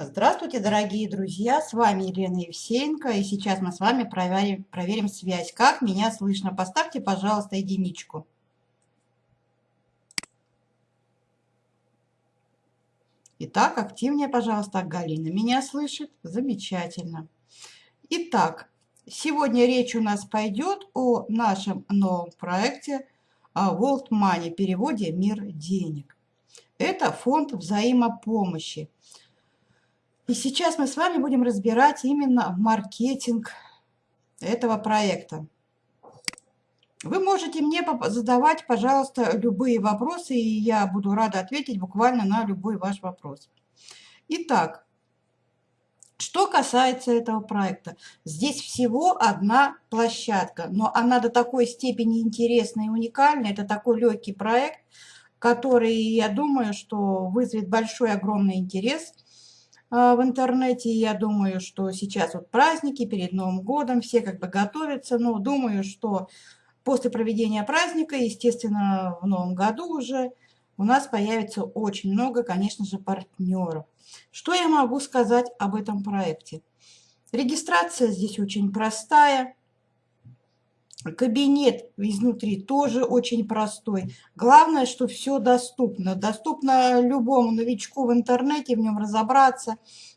Здравствуйте, дорогие друзья! С вами Елена Евсеенко, и сейчас мы с вами проверим, проверим связь. Как меня слышно? Поставьте, пожалуйста, единичку. Итак, активнее, пожалуйста, Галина меня слышит. Замечательно. Итак, сегодня речь у нас пойдет о нашем новом проекте World Money, переводе «Мир денег». Это фонд взаимопомощи. И сейчас мы с вами будем разбирать именно маркетинг этого проекта. Вы можете мне задавать, пожалуйста, любые вопросы, и я буду рада ответить буквально на любой ваш вопрос. Итак, что касается этого проекта, здесь всего одна площадка, но она до такой степени интересная и уникальная, это такой легкий проект, который, я думаю, что вызовет большой, огромный интерес – в интернете. Я думаю, что сейчас вот праздники перед Новым годом, все как бы готовятся, но думаю, что после проведения праздника, естественно, в Новом году уже у нас появится очень много, конечно же, партнеров. Что я могу сказать об этом проекте? Регистрация здесь очень простая. Кабинет изнутри тоже очень простой. Главное, что все доступно. Доступно любому новичку в интернете, в нем разобраться.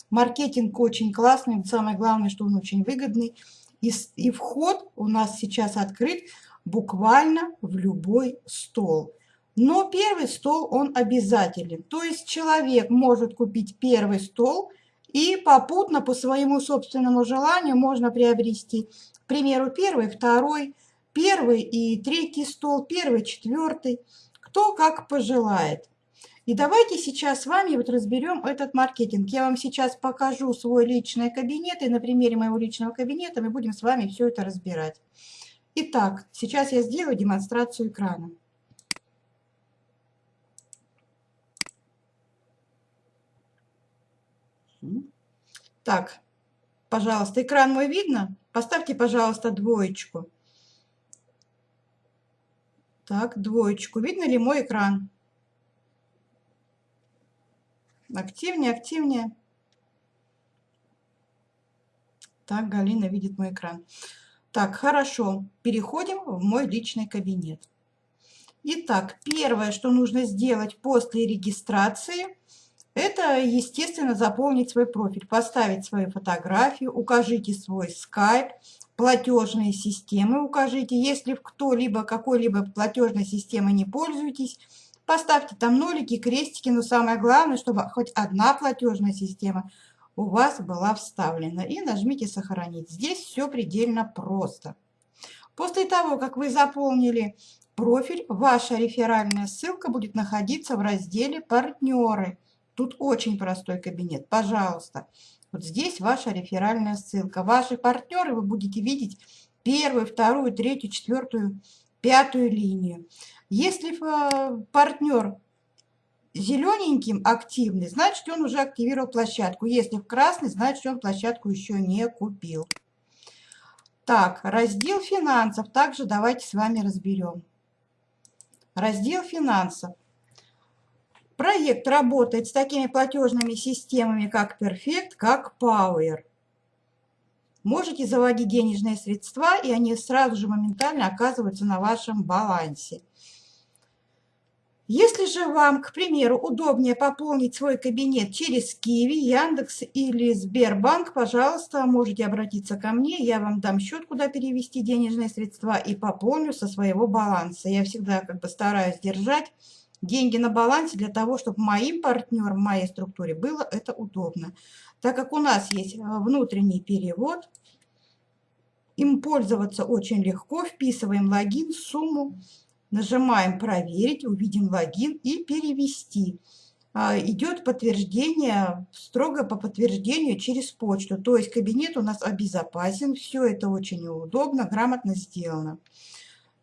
Маркетинг очень классный. Самое главное, что он очень выгодный. И, и вход у нас сейчас открыт буквально в любой стол. Но первый стол, он обязателен. То есть человек может купить первый стол и попутно по своему собственному желанию можно приобрести примеру, первый, второй, первый и третий стол, первый, четвертый, кто как пожелает. И давайте сейчас с вами вот разберем этот маркетинг. Я вам сейчас покажу свой личный кабинет, и на примере моего личного кабинета мы будем с вами все это разбирать. Итак, сейчас я сделаю демонстрацию экрана. Так, пожалуйста, экран мой видно? Поставьте, пожалуйста, двоечку. Так, двоечку. Видно ли мой экран? Активнее, активнее. Так, Галина видит мой экран. Так, хорошо. Переходим в мой личный кабинет. Итак, первое, что нужно сделать после регистрации, это, естественно, заполнить свой профиль, поставить свою фотографию, укажите свой скайп, платежные системы укажите. Если кто-либо какой-либо платежной системой не пользуетесь, поставьте там нолики, крестики, но самое главное, чтобы хоть одна платежная система у вас была вставлена. И нажмите «Сохранить». Здесь все предельно просто. После того, как вы заполнили профиль, ваша реферальная ссылка будет находиться в разделе «Партнеры». Тут очень простой кабинет. Пожалуйста, вот здесь ваша реферальная ссылка. Ваши партнеры вы будете видеть первую, вторую, третью, четвертую, пятую линию. Если э, партнер зелененьким активный, значит он уже активировал площадку. Если в красный, значит он площадку еще не купил. Так, раздел финансов также давайте с вами разберем. Раздел финансов. Проект работает с такими платежными системами, как Perfect, как Power. Можете заводить денежные средства, и они сразу же моментально оказываются на вашем балансе. Если же вам, к примеру, удобнее пополнить свой кабинет через Киви, Яндекс или Сбербанк, пожалуйста, можете обратиться ко мне, я вам дам счет, куда перевести денежные средства и пополню со своего баланса. Я всегда как бы стараюсь держать деньги на балансе для того, чтобы моим партнерам, моей структуре было это удобно. Так как у нас есть э, внутренний перевод, им пользоваться очень легко. Вписываем логин, сумму, нажимаем «Проверить», увидим логин и «Перевести». А, идет подтверждение, строго по подтверждению через почту. То есть кабинет у нас обезопасен, все это очень удобно, грамотно сделано.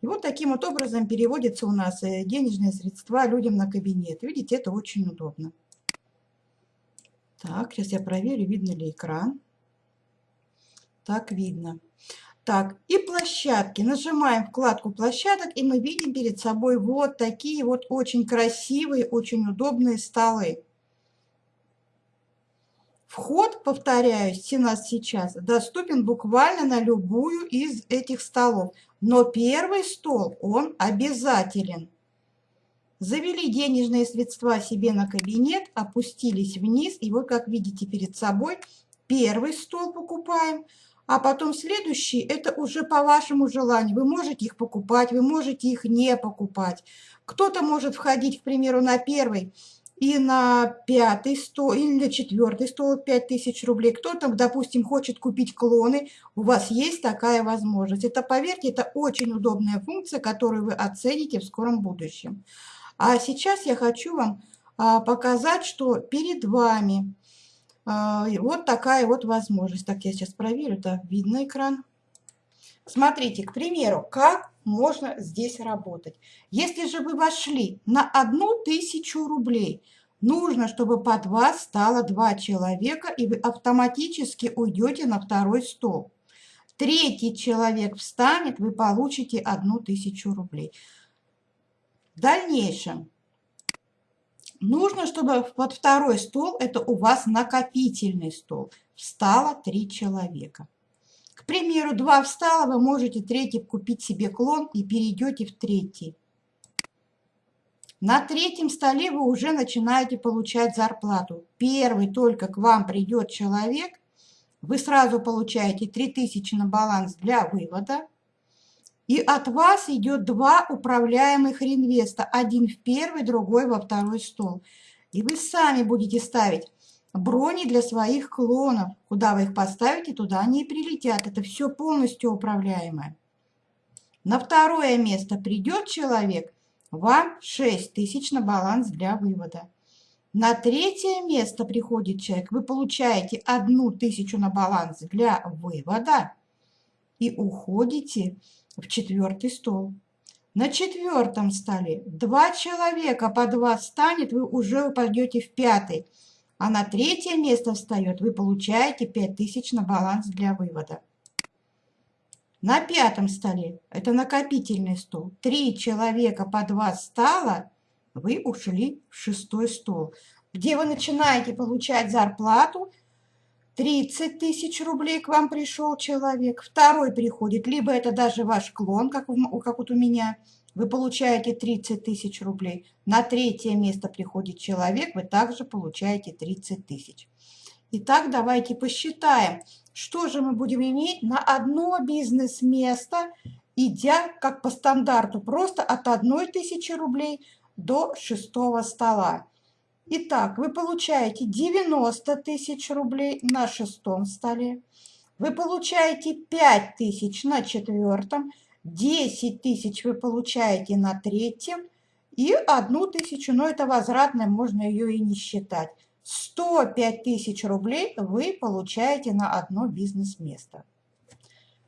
И вот таким вот образом переводятся у нас э, денежные средства людям на кабинет. Видите, это очень удобно. Так, сейчас я проверю, видно ли экран. Так, видно. Так, и площадки. Нажимаем вкладку площадок, и мы видим перед собой вот такие вот очень красивые, очень удобные столы. Вход, повторяюсь, у нас сейчас доступен буквально на любую из этих столов. Но первый стол, он обязателен. Завели денежные средства себе на кабинет, опустились вниз. И вот, как видите перед собой, первый стол покупаем, а потом следующий, это уже по вашему желанию. Вы можете их покупать, вы можете их не покупать. Кто-то может входить, к примеру, на первый и на пятый стол, или на четвертый стол 5000 рублей. Кто-то, допустим, хочет купить клоны, у вас есть такая возможность. Это, поверьте, это очень удобная функция, которую вы оцените в скором будущем. А сейчас я хочу вам а, показать, что перед вами а, вот такая вот возможность. Так, я сейчас проверю, да, видно экран. Смотрите, к примеру, как можно здесь работать. Если же вы вошли на одну тысячу рублей, нужно, чтобы под вас стало два человека, и вы автоматически уйдете на второй стол. Третий человек встанет, вы получите одну тысячу рублей. В дальнейшем нужно, чтобы под второй стол, это у вас накопительный стол, встало три человека. К примеру, два встало, вы можете третий купить себе клон и перейдете в третий. На третьем столе вы уже начинаете получать зарплату. Первый только к вам придет человек, вы сразу получаете 3000 на баланс для вывода. И от вас идет два управляемых реинвеста. Один в первый, другой во второй стол. И вы сами будете ставить брони для своих клонов. Куда вы их поставите, туда они и прилетят. Это все полностью управляемое. На второе место придет человек, вам 6 тысяч на баланс для вывода. На третье место приходит человек, вы получаете одну тысячу на баланс для вывода и уходите в четвертый стол. На четвертом столе два человека под вас станет, вы уже упадете в пятый а на третье место встает, вы получаете 5000 на баланс для вывода. На пятом столе, это накопительный стол, три человека по два стало, вы ушли в шестой стол, где вы начинаете получать зарплату, 30 тысяч рублей к вам пришел человек, второй приходит, либо это даже ваш клон, как, у, как вот у меня – вы получаете 30 тысяч рублей. На третье место приходит человек, вы также получаете 30 тысяч. Итак, давайте посчитаем, что же мы будем иметь на одно бизнес-место, идя как по стандарту просто от 1 тысячи рублей до шестого стола. Итак, вы получаете 90 тысяч рублей на шестом столе. Вы получаете 5 тысяч на четвертом 10 тысяч вы получаете на третьем и одну тысячу, но это возвратная, можно ее и не считать. 105 тысяч рублей вы получаете на одно бизнес-место.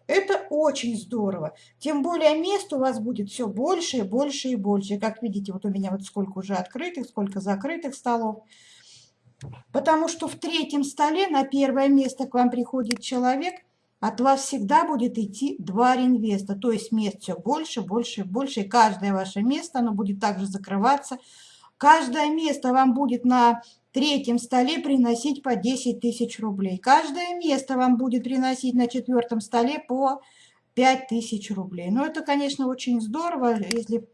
Это очень здорово. Тем более мест у вас будет все больше и больше и больше. Как видите, вот у меня вот сколько уже открытых, сколько закрытых столов. Потому что в третьем столе на первое место к вам приходит человек – от вас всегда будет идти два реинвеста, то есть мест все больше, больше, больше, и каждое ваше место, оно будет также закрываться. Каждое место вам будет на третьем столе приносить по 10 тысяч рублей. Каждое место вам будет приносить на четвертом столе по 5 тысяч рублей. Но это, конечно, очень здорово, если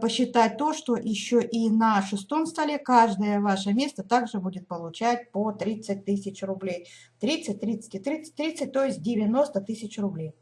посчитать то, что еще и на шестом столе каждое ваше место также будет получать по 30 тысяч рублей. 30, 30 и 30, 30, то есть 90 тысяч рублей.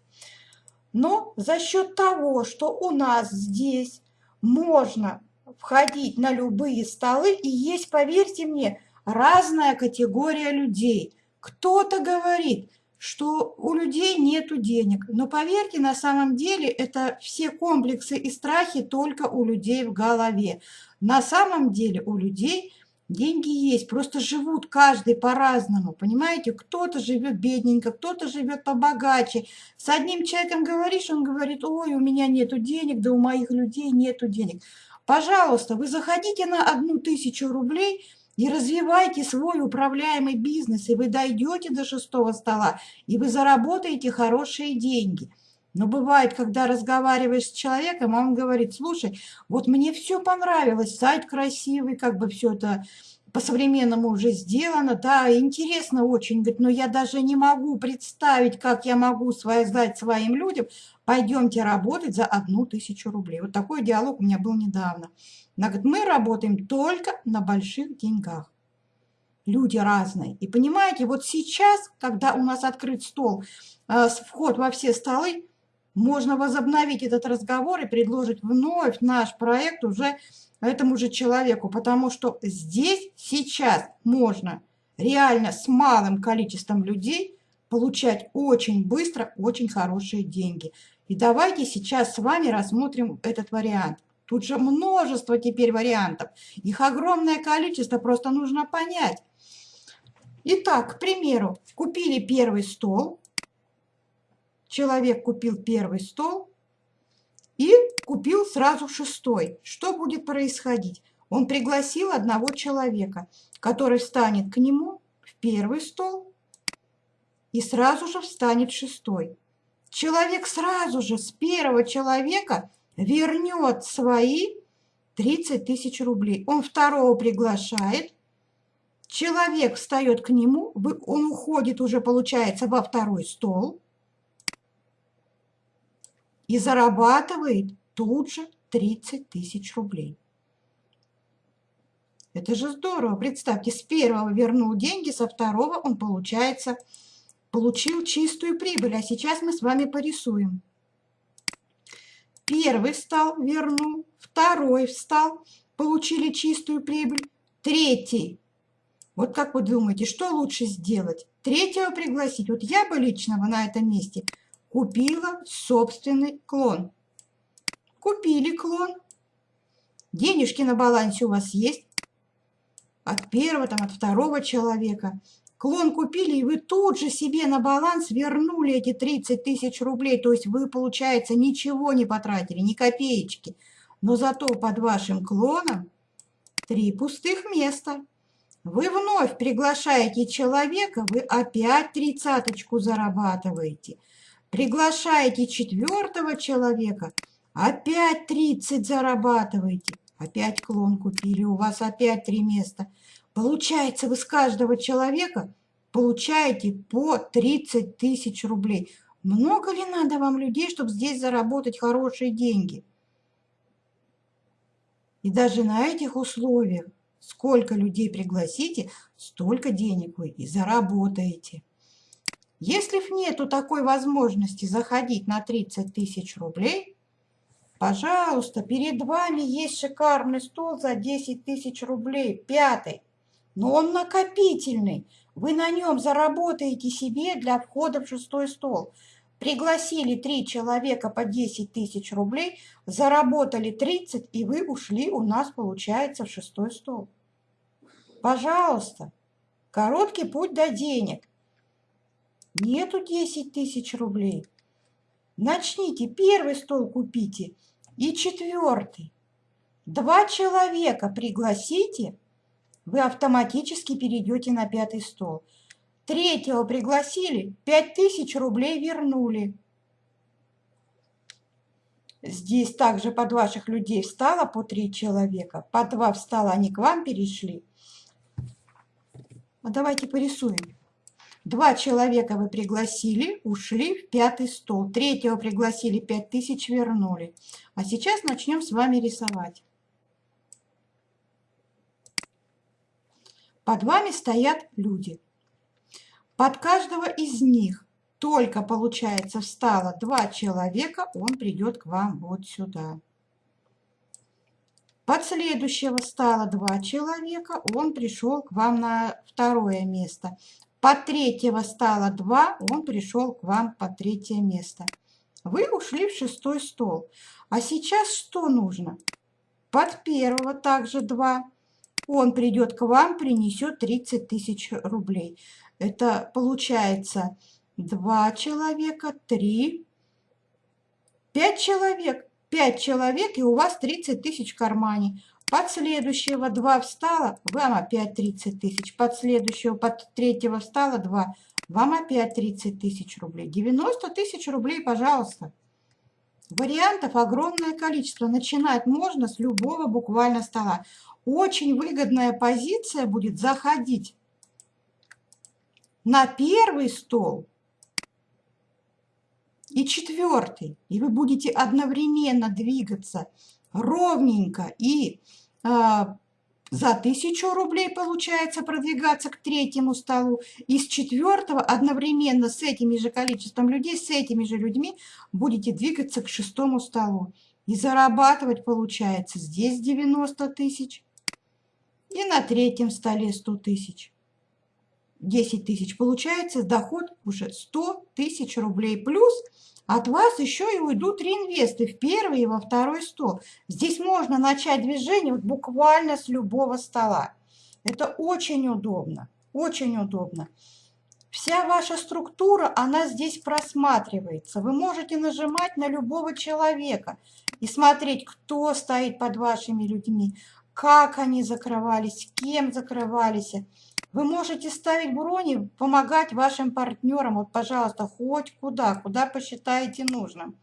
Но за счет того, что у нас здесь можно входить на любые столы, и есть, поверьте мне, разная категория людей. Кто-то говорит, что у людей нету денег. Но поверьте, на самом деле это все комплексы и страхи только у людей в голове. На самом деле у людей деньги есть, просто живут каждый по-разному, понимаете? Кто-то живет бедненько, кто-то живет побогаче. С одним человеком говоришь, он говорит, ой, у меня нету денег, да у моих людей нету денег. Пожалуйста, вы заходите на одну тысячу рублей – и развивайте свой управляемый бизнес, и вы дойдете до шестого стола, и вы заработаете хорошие деньги. Но бывает, когда разговариваешь с человеком, он говорит, слушай, вот мне все понравилось, сайт красивый, как бы все это по-современному уже сделано, да, интересно очень, говорит, но я даже не могу представить, как я могу сказать своим людям, пойдемте работать за одну тысячу рублей. Вот такой диалог у меня был недавно. Она говорит, мы работаем только на больших деньгах. Люди разные. И понимаете, вот сейчас, когда у нас открыт стол, э, вход во все столы, можно возобновить этот разговор и предложить вновь наш проект уже этому же человеку, потому что здесь сейчас можно реально с малым количеством людей получать очень быстро очень хорошие деньги. И давайте сейчас с вами рассмотрим этот вариант. Тут же множество теперь вариантов. Их огромное количество, просто нужно понять. Итак, к примеру, купили первый стол. Человек купил первый стол и купил сразу шестой. Что будет происходить? Он пригласил одного человека, который встанет к нему в первый стол и сразу же встанет шестой. Человек сразу же с первого человека вернет свои 30 тысяч рублей. Он второго приглашает, человек встает к нему, он уходит уже, получается, во второй стол – и зарабатывает тут же 30 тысяч рублей. Это же здорово. Представьте, с первого вернул деньги, со второго он, получается, получил чистую прибыль. А сейчас мы с вами порисуем. Первый встал, вернул, второй встал, получили чистую прибыль, третий. Вот как вы думаете, что лучше сделать? Третьего пригласить? Вот я бы лично на этом месте – Купила собственный клон. Купили клон. Денежки на балансе у вас есть. От первого, там, от второго человека. Клон купили, и вы тут же себе на баланс вернули эти 30 тысяч рублей. То есть вы, получается, ничего не потратили, ни копеечки. Но зато под вашим клоном три пустых места. Вы вновь приглашаете человека, вы опять тридцаточку зарабатываете – Приглашаете четвертого человека, опять 30 зарабатываете. Опять клон купили, у вас опять три места. Получается, вы с каждого человека получаете по 30 тысяч рублей. Много ли надо вам людей, чтобы здесь заработать хорошие деньги? И даже на этих условиях, сколько людей пригласите, столько денег вы и заработаете. Если нету такой возможности заходить на 30 тысяч рублей, пожалуйста, перед вами есть шикарный стол за 10 тысяч рублей, пятый. Но он накопительный. Вы на нем заработаете себе для входа в шестой стол. Пригласили три человека по 10 тысяч рублей, заработали 30, и вы ушли у нас, получается, в шестой стол. Пожалуйста, короткий путь до денег. Нету 10 тысяч рублей. Начните, первый стол купите и четвертый. Два человека пригласите, вы автоматически перейдете на пятый стол. Третьего пригласили, 5 тысяч рублей вернули. Здесь также под ваших людей встало по три человека, по два встало, они к вам перешли. А давайте порисуем. Два человека вы пригласили, ушли в пятый стол. Третьего пригласили, пять тысяч вернули. А сейчас начнем с вами рисовать. Под вами стоят люди. Под каждого из них только, получается, встало два человека, он придет к вам вот сюда. Под следующего стало два человека, он пришел к вам на второе место. По третьего стало 2, он пришел к вам по третье место. Вы ушли в шестой стол. А сейчас что нужно? Под первого также 2. Он придет к вам, принесет 30 тысяч рублей. Это получается 2 человека, 3, 5 человек. 5 человек, и у вас 30 тысяч в кармане. Под следующего 2 встало, вам опять 30 тысяч. Под следующего, под третьего встало 2, вам опять 30 тысяч рублей. 90 тысяч рублей, пожалуйста. Вариантов огромное количество. Начинать можно с любого буквально стола. Очень выгодная позиция будет заходить на первый стол и четвертый. И вы будете одновременно двигаться ровненько и э, за тысячу рублей получается продвигаться к третьему столу. И с четвертого одновременно с этими же количеством людей, с этими же людьми будете двигаться к шестому столу. И зарабатывать получается здесь 90 тысяч и на третьем столе 100 тысяч. 10 тысяч. Получается доход уже 100 тысяч рублей. Плюс от вас еще и уйдут реинвесты в первый и во второй стол. Здесь можно начать движение буквально с любого стола. Это очень удобно, очень удобно. Вся ваша структура, она здесь просматривается. Вы можете нажимать на любого человека и смотреть, кто стоит под вашими людьми, как они закрывались, кем закрывались. Вы можете ставить брони, помогать вашим партнерам. Вот, пожалуйста, хоть куда, куда посчитаете нужным.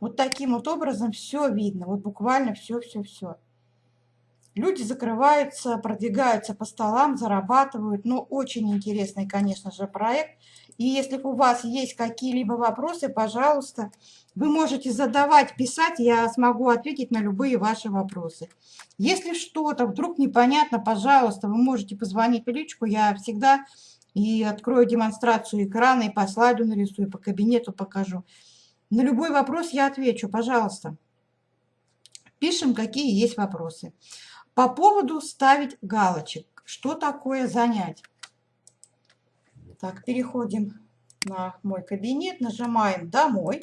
Вот таким вот образом все видно. Вот буквально все-все-все. Люди закрываются, продвигаются по столам, зарабатывают. Ну, очень интересный, конечно же, проект. И если у вас есть какие-либо вопросы, пожалуйста, вы можете задавать, писать, я смогу ответить на любые ваши вопросы. Если что-то вдруг непонятно, пожалуйста, вы можете позвонить в личку, я всегда и открою демонстрацию экрана, и по слайду нарисую, по кабинету покажу. На любой вопрос я отвечу, пожалуйста. Пишем, какие есть вопросы. По поводу ставить галочек. Что такое занять? Так, переходим на мой кабинет, нажимаем «Домой».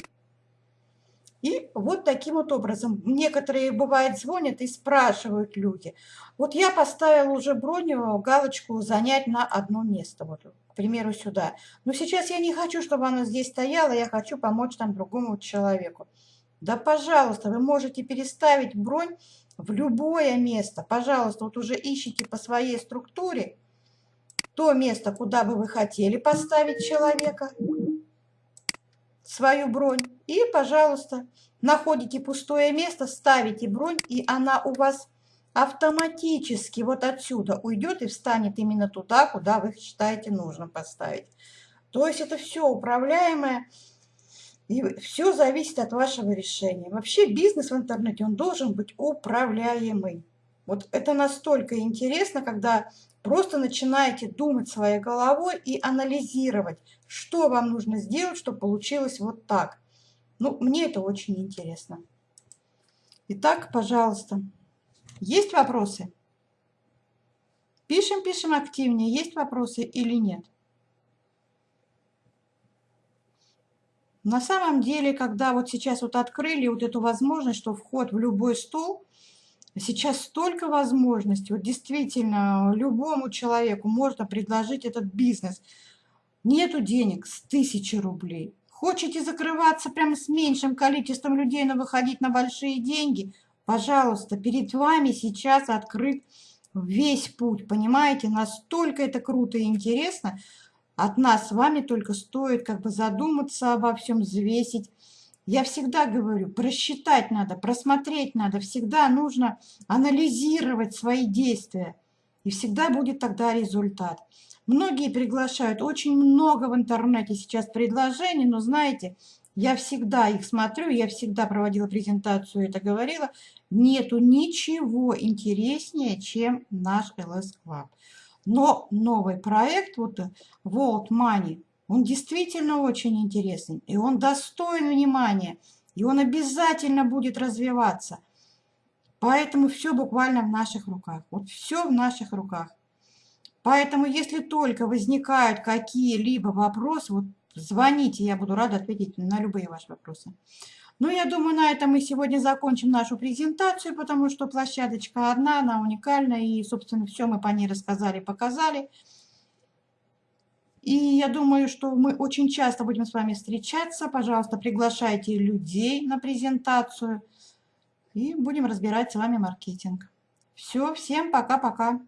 И вот таким вот образом. Некоторые, бывает, звонят и спрашивают люди. Вот я поставила уже броню, галочку «Занять на одно место». Вот, к примеру, сюда. Но сейчас я не хочу, чтобы оно здесь стояло, я хочу помочь там другому человеку. Да, пожалуйста, вы можете переставить бронь в любое место. Пожалуйста, вот уже ищите по своей структуре то место, куда бы вы хотели поставить человека, свою бронь. И, пожалуйста, находите пустое место, ставите бронь, и она у вас автоматически вот отсюда уйдет и встанет именно туда, куда вы считаете нужно поставить. То есть это все управляемое, и все зависит от вашего решения. Вообще бизнес в интернете, он должен быть управляемый. Вот это настолько интересно, когда Просто начинаете думать своей головой и анализировать, что вам нужно сделать, чтобы получилось вот так. Ну, мне это очень интересно. Итак, пожалуйста, есть вопросы? Пишем, пишем активнее, есть вопросы или нет? На самом деле, когда вот сейчас вот открыли вот эту возможность, что вход в любой стол – Сейчас столько возможностей. Вот действительно, любому человеку можно предложить этот бизнес. Нету денег с тысячи рублей. Хотите закрываться прямо с меньшим количеством людей, но выходить на большие деньги? Пожалуйста, перед вами сейчас открыт весь путь, понимаете? Настолько это круто и интересно. От нас с вами только стоит как бы задуматься обо всем, взвесить я всегда говорю, просчитать надо, просмотреть надо, всегда нужно анализировать свои действия. И всегда будет тогда результат. Многие приглашают, очень много в интернете сейчас предложений, но знаете, я всегда их смотрю, я всегда проводила презентацию, это говорила, нету ничего интереснее, чем наш LS Club. Но новый проект, вот World Money, он действительно очень интересный, и он достоин внимания, и он обязательно будет развиваться. Поэтому все буквально в наших руках. Вот все в наших руках. Поэтому, если только возникают какие-либо вопросы, вот звоните, я буду рада ответить на любые ваши вопросы. Ну, я думаю, на этом мы сегодня закончим нашу презентацию, потому что площадочка одна, она уникальна, и, собственно, все мы по ней рассказали, показали. И я думаю, что мы очень часто будем с вами встречаться. Пожалуйста, приглашайте людей на презентацию. И будем разбирать с вами маркетинг. Все, всем пока-пока.